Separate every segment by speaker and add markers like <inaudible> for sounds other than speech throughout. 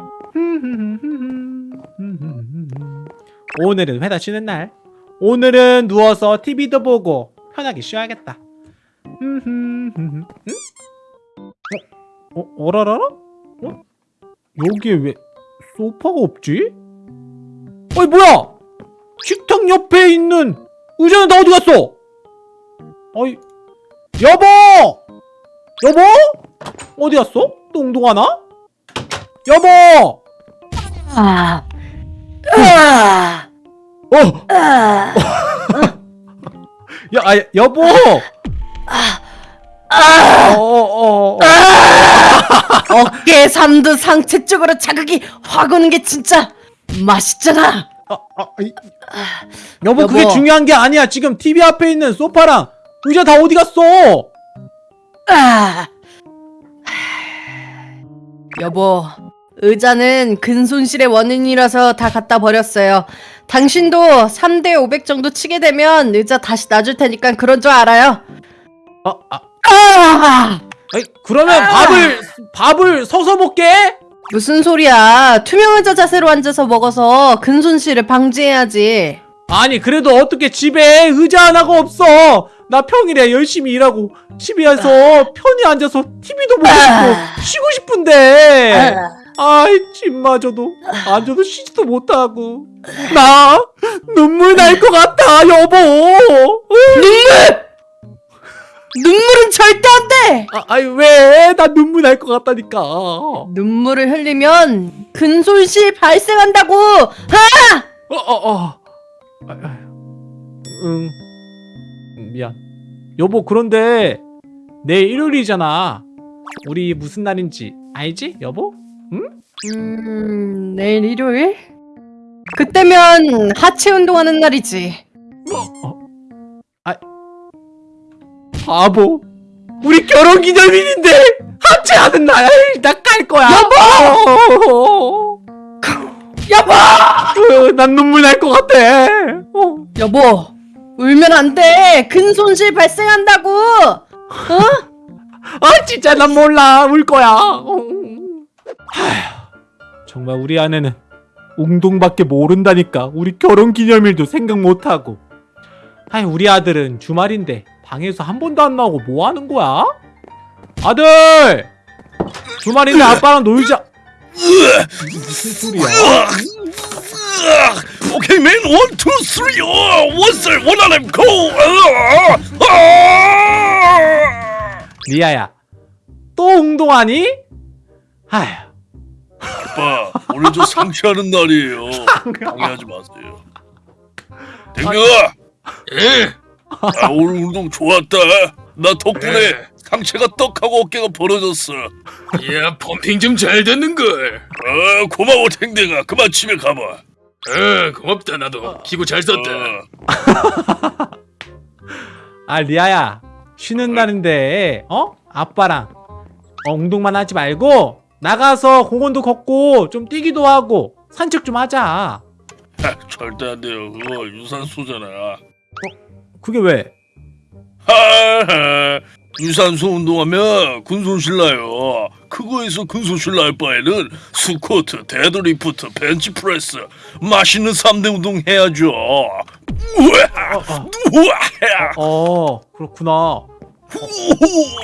Speaker 1: <laughs> 오늘은 회사 쉬는 날. 오늘은 누워서 TV도 보고 편하게 쉬어야겠다. <laughs> 응? 어? 어? 어라라라? 어? 여기에 왜 소파가 없지? 어이 뭐야? 식탁 옆에 있는 의자는 다 어디 갔어? 어이 여보! 여보? 어디 갔어? 똥동하나? <laughs> 여보!
Speaker 2: 아, 아,
Speaker 1: 어!
Speaker 2: 아,
Speaker 1: 야, 아, 여보!
Speaker 2: 아,
Speaker 1: 어, 어, 어.
Speaker 2: 어깨 삼두 상체 쪽으로 자극이 확 오는 게 진짜 맛있잖아.
Speaker 1: 아, 아, 이- 여보, 그게
Speaker 2: 여보.
Speaker 1: 중요한 게 아니야. 지금 TV 앞에 있는 소파랑 의자 다 어디 갔어?
Speaker 2: 아, 여보, 의자는 근손실의 원인이라서 다 갖다 버렸어요. 당신도 3대 500 정도 치게 되면 의자 다시 놔줄 테니까 그런 줄 알아요.
Speaker 1: 아, 아,
Speaker 2: 아!
Speaker 1: 아니, 그러면 밥을 밥을 서서 먹게?
Speaker 2: 무슨 소리야. 투명 의자 자세로 앉아서 먹어서 근손실을 방지해야지.
Speaker 1: 아니, 그래도 어떻게 집에 의자 하나가 없어? 나 평일에 열심히 일하고 집에서 편히 앉아서 TV도 보고 싶고 쉬고 싶은데. 아이, 집마저도 앉아도 쉬지도 못하고. 나 눈물 날 것 같아, 여보.
Speaker 2: 눈물! 눈물은 절대 안 돼!
Speaker 1: 아, 아이 왜? 나 눈물 날 것 같다니까.
Speaker 2: 눈물을 흘리면 근손실 발생한다고! 아!
Speaker 1: 어, 어, 어. 아, 아, 응. 음, 미안. 여보, 그런데 내일 일요일이잖아. 우리 무슨 날인지 알지, 여보?
Speaker 2: 음, 내일 일요일? 그때면 하체 운동하는 날이지.
Speaker 1: 어. 아, 바보. 우리 결혼 기념일인데 하체 하는 날. 나갈 거야. 여보. <laughs>
Speaker 2: 여보!
Speaker 1: 어, 난 눈물 날 것 같아. 어.
Speaker 2: 여보, 울면 안 돼! 근 손실 발생한다고! 어? <laughs>
Speaker 1: 아 진짜 난 몰라 울 거야 어. 하휴 정말 우리 아내는 웅동밖에 모른다니까 우리 결혼기념일도 생각 못하고 아이 우리 아들은 주말인데 방에서 한 번도 안 나오고 뭐 하는 거야? 아들! 주말인데 아빠랑 놀자 무슨 소리야?
Speaker 3: 오케이 맨 원 투 쓰리 원셀 원하렘 고
Speaker 1: 리아야 또 웅동하니? 아휴.
Speaker 3: 아빠 오늘 저 상쾌하는 날이에요. 방해하지 마세요. 댕경아 예? 아, 오늘 운동 좋았다. 나 덕분에 상체가 떡하고 어깨가 벌어졌어.
Speaker 4: 야 펌핑 좀 잘 됐는걸.
Speaker 3: 아 고마워 댕댕아. 그만 집에 가봐.
Speaker 4: 어 고맙다 나도. 기구 잘 썼다.
Speaker 3: 어,
Speaker 1: 아 리아야. 쉬는 날인데 어? 아빠랑 어, 운동만 하지 말고 나가서 공원도 걷고 좀 뛰기도 하고 산책 좀 하자.
Speaker 3: 하, 절대 안 돼요. 그거 유산소잖아
Speaker 1: 그게 왜? <laughs>
Speaker 3: 유산소 운동하면 근손실 나요. 그거 해서 근손실 날 바에는 스쿼트, 데드리프트, 벤치프레스 맛있는 3대 운동 해야죠. 우와
Speaker 1: 어, 어,
Speaker 3: 우와
Speaker 1: 어 그렇구나.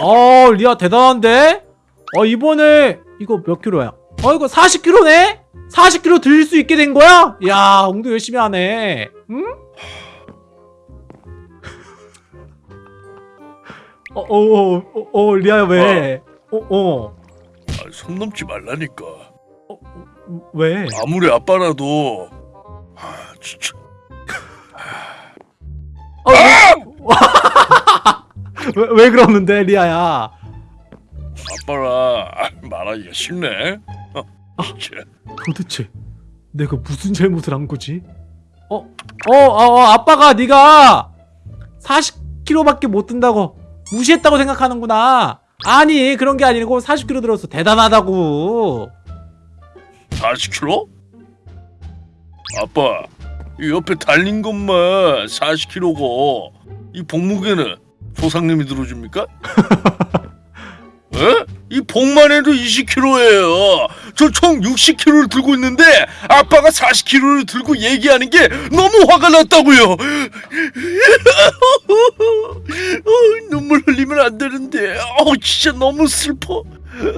Speaker 1: 어 리아 대단한데? 어 이번에 이거 몇 킬로야? 어 이거 40킬로네? 40킬로 들수 있게 된 거야? 야 운동 열심히 하네. 응? 어어어 어, 어, 어, 리아야 왜? 어어
Speaker 3: 아, 손 넘지 말라니까.
Speaker 1: 왜?
Speaker 3: 아무리 아빠라도. 아 진짜.
Speaker 1: 어, 왜, <laughs> 왜 그러는데 리아야
Speaker 3: 아빠라 아, <laughs> 말하기가 쉽네 어, 진짜
Speaker 1: 도대체 내가 무슨 잘못을 한 거지? 어? 어, 어, 어 아빠가 네가 40kg밖에 못 든다고 무시했다고 생각하는구나 아니 그런 게 아니고 40kg 들어서 대단하다고
Speaker 3: 40kg? 아빠 이 옆에 달린 것만 40kg고 이 복무게는 조상님이 들어줍니까? <laughs> 복만 해도 20kg예요 저 총 60kg를 들고 있는데 아빠가 40kg를 들고 얘기하는 게 너무 화가 났다고요. <laughs> 어, 눈물 흘리면 안 되는데, 어 진짜 너무 슬퍼.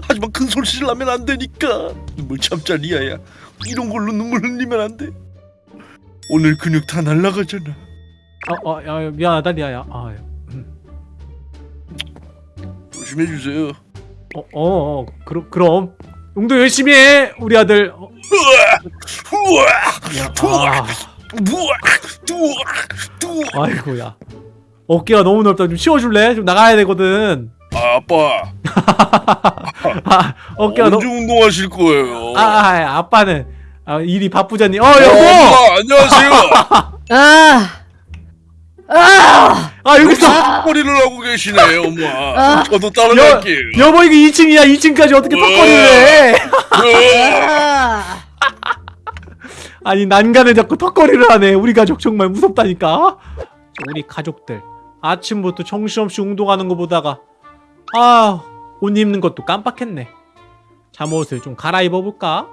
Speaker 3: 하지만 큰 소리를 나면 안 되니까 눈물 참자 리아야. 이런 걸로 눈물 흘리면 안 돼. 오늘 근육 다 날라가잖아.
Speaker 1: 어, 어, 야, 미안하다 리아야. 아, 야.
Speaker 3: 조심해 주세요.
Speaker 1: 어, 어, 어, 그럼 그럼 용도 열심히 해, 우리 아들. 어, 야, 아. 아이고야. 어깨가 너무 넓다. 좀 치워줄래? 좀 나가야 되거든.
Speaker 3: 아빠, <laughs>
Speaker 1: 아, 어깨가 너무.
Speaker 3: 언제 운동하실 거예요?
Speaker 1: 아, 아, 아빠는 아, 일이 바쁘잖니. 어,
Speaker 3: 어,
Speaker 1: 여보.
Speaker 3: 엄마, 안녕하세요. <laughs>
Speaker 2: 아, 아,
Speaker 1: 아, 여기서
Speaker 3: 턱걸이를 하고 계시네요, 엄마.
Speaker 2: 아.
Speaker 3: 저도
Speaker 1: 여,
Speaker 3: 따라갈게요.
Speaker 1: 여보 이거 2층이야. 2층까지 어떻게 턱걸이를 해?
Speaker 2: 아.
Speaker 1: 아니 난간에 자꾸 턱걸이를 하네. 우리 가족 정말 무섭다니까. 우리 가족들 아침부터 정신없이 운동하는 거 보다가 아, 옷 입는 것도 깜빡했네. 잠옷을 좀 갈아입어 볼까?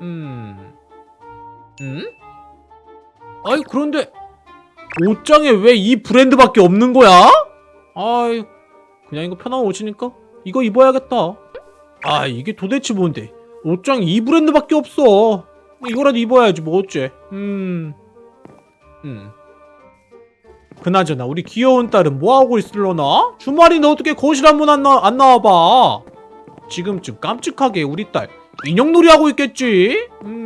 Speaker 1: 음. 음? 아이 그런데 옷장에 왜 이 브랜드밖에 없는 거야? 아이 그냥 이거 편한 옷이니까 이거 입어야겠다. 아 이게 도대체 뭔데? 옷장에 이 브랜드밖에 없어. 이거라도 입어야지 뭐 어째. 음. 음. 그나저나 우리 귀여운 딸은 뭐 하고 있을려나? 주말인데 어떻게 거실 한 번 안, 나, 안 나와봐. 지금쯤 깜찍하게 우리 딸 인형놀이 하고 있겠지? 음,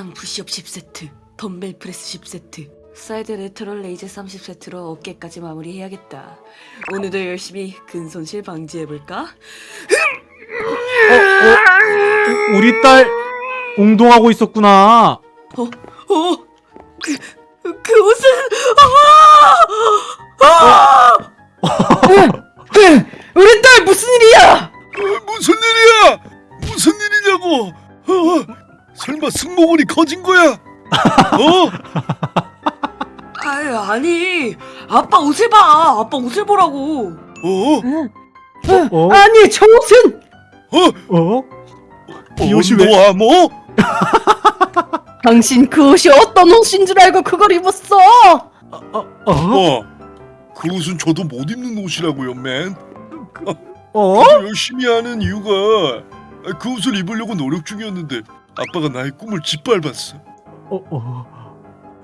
Speaker 5: 중량 푸시업 10세트, 덤벨 프레스 10세트, side lateral raise 30세트로 어깨까지 마무리해야겠다. 오늘도 열심히 근손실 방지해볼까?
Speaker 1: 어, 어, 우리 딸 운동하고 있었구나.
Speaker 5: 어? 그, 그 옷은
Speaker 2: 우리 딸 무슨 일이야?
Speaker 3: 무슨 일이야? 무슨 일이냐고? 어, 설마 승모근이 커진 거야? 어?
Speaker 5: 아유 아니 아빠 옷을 봐 아빠 옷을 보라고
Speaker 3: 어?
Speaker 1: 어?
Speaker 2: 아니 저 옷은
Speaker 3: 어?
Speaker 1: 어? 이 옷이 왜-
Speaker 3: 언더아 뭐?
Speaker 2: 당신 그 옷이 어떤 옷인 줄 알고 그걸 입었어?
Speaker 1: 어? 어?
Speaker 3: 어? 그 옷은 저도 못 입는 옷이라고요, 맨.
Speaker 1: 어?
Speaker 3: 열심히 하는 이유가 그 옷을 입으려고 노력 중이었는데 아빠가 나의 꿈을 짓밟았어.
Speaker 1: 어? 어?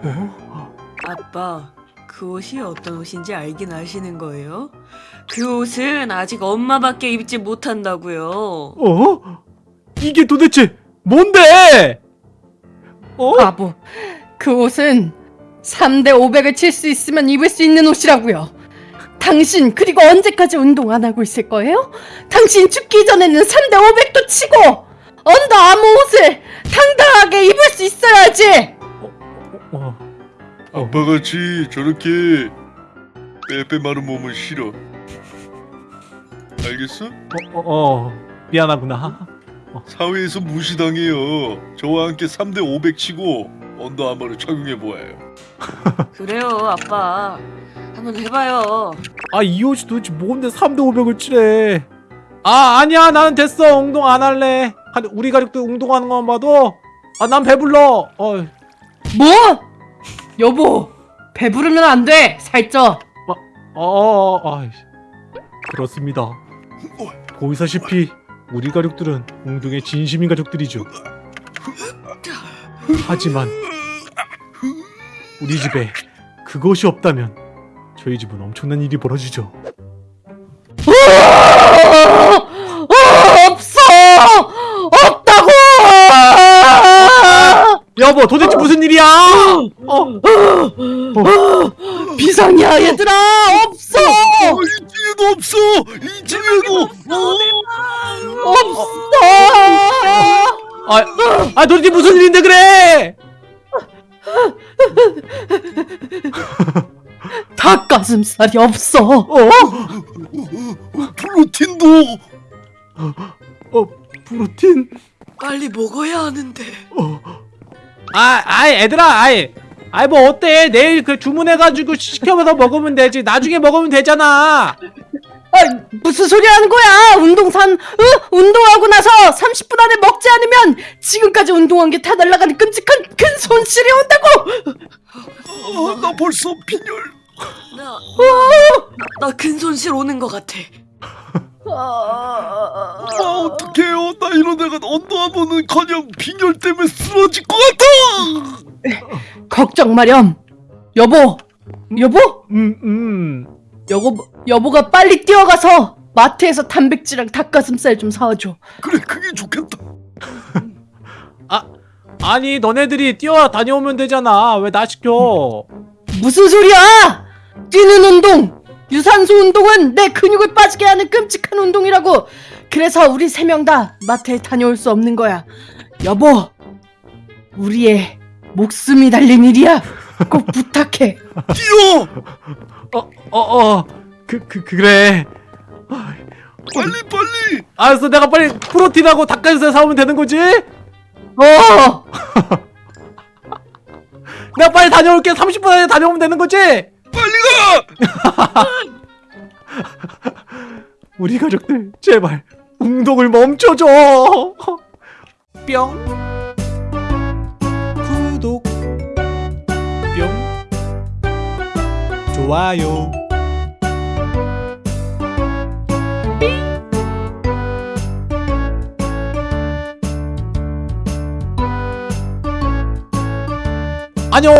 Speaker 1: 어?
Speaker 5: 아빠 그 옷이 어떤 옷인지 알긴 아시는 거예요? 그 옷은 아직 엄마밖에 입지 못한다고요
Speaker 1: 어? 이게 도대체 뭔데? 어?
Speaker 2: 바보. 그 옷은 3대 500을 칠 수 있으면 입을 수 있는 옷이라고요. 당신 그리고 언제까지 운동 안 하고 있을 거예요? 당신 죽기 전에는 3대 500도 치고 언더 아무 옷을 당당하게 입을 수 있어야지.
Speaker 1: 어?
Speaker 3: 아빠같이 저렇게 빼빼 마른 몸은 싫어. 알겠어?
Speaker 1: 어? 어? 미안하구나.
Speaker 3: 사회에서 무시당해요. 저와 함께 3대 500 치고 언더 아머를 착용해 보아요. <laughs>
Speaker 5: 그래요 아빠 한번 해봐요
Speaker 1: 아 이 옷이 도대체 뭔데 3대 500을 치래 아 아니야 나는 됐어 운동 안 할래 가- 우리 가족들 운동하는 것만 봐도 아 난 배불러 어,
Speaker 2: 뭐? 여보, 배부르면 안 돼. 살쪄.
Speaker 1: 어, 어, 아, 그렇습니다 보이사시피 우리 가족들은 운동에 진심인 가족들이죠 하지만 우리 집에 그것이 없다면 저희 집은 엄청난 일이 벌어지죠 여보 도대체 무슨 일이야 어,
Speaker 2: 비상이야 얘들아. 없어.
Speaker 3: 어, 이 집에도 없어. 이 집에도
Speaker 2: 없어.
Speaker 1: 아, 아 도대체 무슨 일인데 그래 <laughs>
Speaker 2: 닭가슴살이 없어.
Speaker 1: 어?
Speaker 3: 프로틴도
Speaker 1: 어 프로틴
Speaker 5: 빨리 먹어야 하는데
Speaker 1: 어. 아, 아이, 애들아, 아이, 아이 뭐 어때 내일 그 주문해가지고 시켜서 먹으면 되지 나중에 먹으면 되잖아
Speaker 2: 아, 무슨 소리 하는 거야? 운동 산, 어? 운동하고 나서 30분 안에 먹지 않으면 지금까지 운동한 게 다 날아가는 끔찍한 큰 손실이 온다고!
Speaker 3: 어, 나 벌써 빈혈.
Speaker 5: 나, 나 근손실 오는 것 같아.
Speaker 2: 아,
Speaker 3: 아 어떡해요? 나 이런 애가 언더아머는 그냥 빈혈 때문에 쓰러질 것 같아.
Speaker 2: 걱정 마렴. 여보, 여보,
Speaker 1: 음 음
Speaker 2: 여보, 여보가 빨리 뛰어가서 마트에서 단백질랑 닭가슴살 좀 사와줘.
Speaker 3: 그래 그게 좋겠다. <laughs>
Speaker 1: 아니 너네들이 뛰어 다녀오면 되잖아 왜 나 시켜
Speaker 2: 무슨 소리야? 뛰는 운동, 유산소 운동은 내 근육을 빠지게 하는 끔찍한 운동이라고. 그래서 우리 세 명 다 마트에 다녀올 수 없는 거야. 여보, 우리의 목숨이 달린 일이야. 꼭 <laughs> 부탁해.
Speaker 3: 뛰어
Speaker 1: 어어그 그, 그래
Speaker 3: 빨리 빨리.
Speaker 1: 알았어 내가 빨리 프로틴하고 닭가슴살 사오면 되는 거지?
Speaker 2: 어, <laughs>
Speaker 1: 내가 빨리 다녀올게 30분 안에 다녀오면 되는 거지?
Speaker 3: 빨리 가! <laughs>
Speaker 1: 우리 가족들 제발 운동을 멈춰줘! 뿅. 구독. 뿅. 좋아요. 안녕